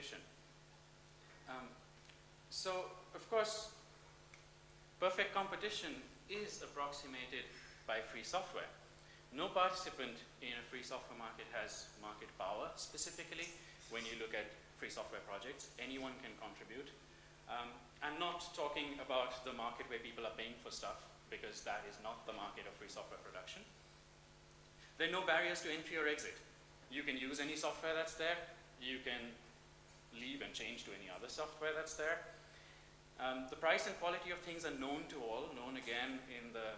competition. Um, so, of course, perfect competition is approximated by free software. No participant in a free software market has market power specifically. When you look at free software projects, anyone can contribute. Um, I'm not talking about the market where people are paying for stuff because that is not the market of free software production. There are no barriers to entry or exit. You can use any software that's there. You can leave and change to any other software that's there. Um, the price and quality of things are known to all, known again in the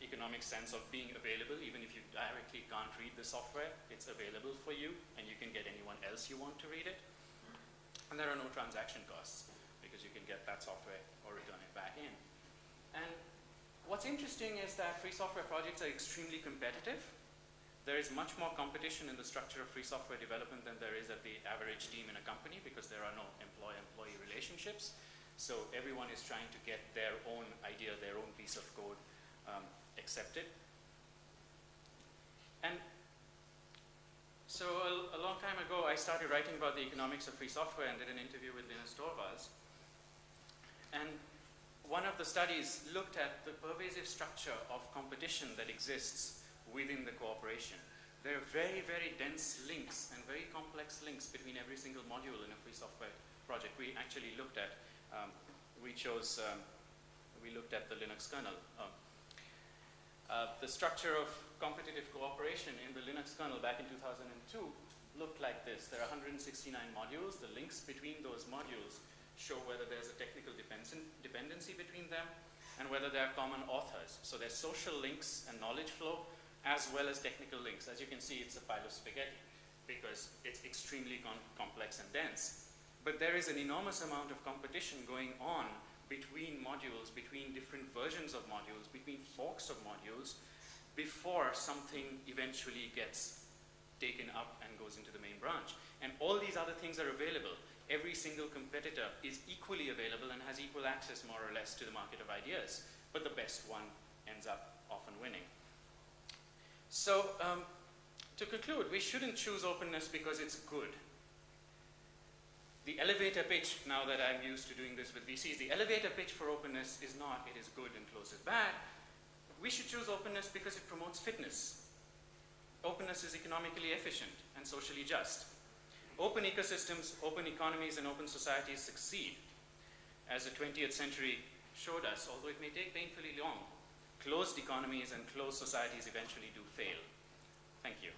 economic sense of being available, even if you directly can't read the software, it's available for you and you can get anyone else you want to read it. And there are no transaction costs because you can get that software or return it back in. And what's interesting is that free software projects are extremely competitive. There is much more competition in the structure of free software development than there is at the average team in a company because there are no employee-employee relationships. So everyone is trying to get their own idea, their own piece of code um, accepted. And so a, a, long time ago, I started writing about the economics of free software and did an interview with Linus Torvalds. And one of the studies looked at the pervasive structure of competition that exists within the cooperation. There are very, very dense links and very complex links between every single module in a free software project. We actually looked at, um, we chose, um, we looked at the Linux kernel. Um, uh, the structure of competitive cooperation in the Linux kernel back in 2002 looked like this. There are 169 modules. The links between those modules show whether there's a technical dependency between them and whether there are common authors. So there's social links and knowledge flow as well as technical links. As you can see, it's a pile of spaghetti because it's extremely complex and dense. But there is an enormous amount of competition going on between modules, between different versions of modules, between forks of modules, before something eventually gets taken up and goes into the main branch. And all these other things are available. Every single competitor is equally available and has equal access, more or less, to the market of ideas. But the best one ends up. So, um, to conclude, we shouldn't choose openness because it's good the elevator pitch, now that I'm used to doing this with VCs, the elevator pitch for openness is not it is good and close is bad. We should choose openness because it promotes fitness. Openness is economically efficient and socially just. Open ecosystems, open economies, and open societies succeed. As the 20th century showed us, although it may take painfully long, closed economies and closed societies eventually do fail. Thank you.